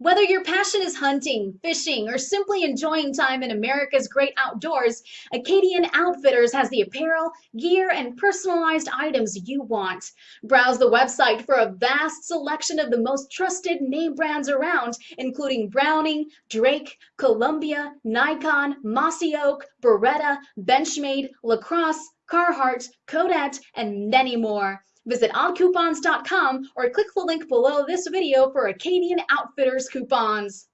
Whether your passion is hunting, fishing, or simply enjoying time in America's great outdoors, Acadian Outfitters has the apparel, gear, and personalized items you want. Browse the website for a vast selection of the most trusted name brands around, including Browning, Drake, Columbia, Nikon, Mossy Oak, Beretta, Benchmade, Lacrosse, Carhartt, Kodak, and many more. Visit oddcoupons.com or click the link below this video for Acadian Outfitters coupons.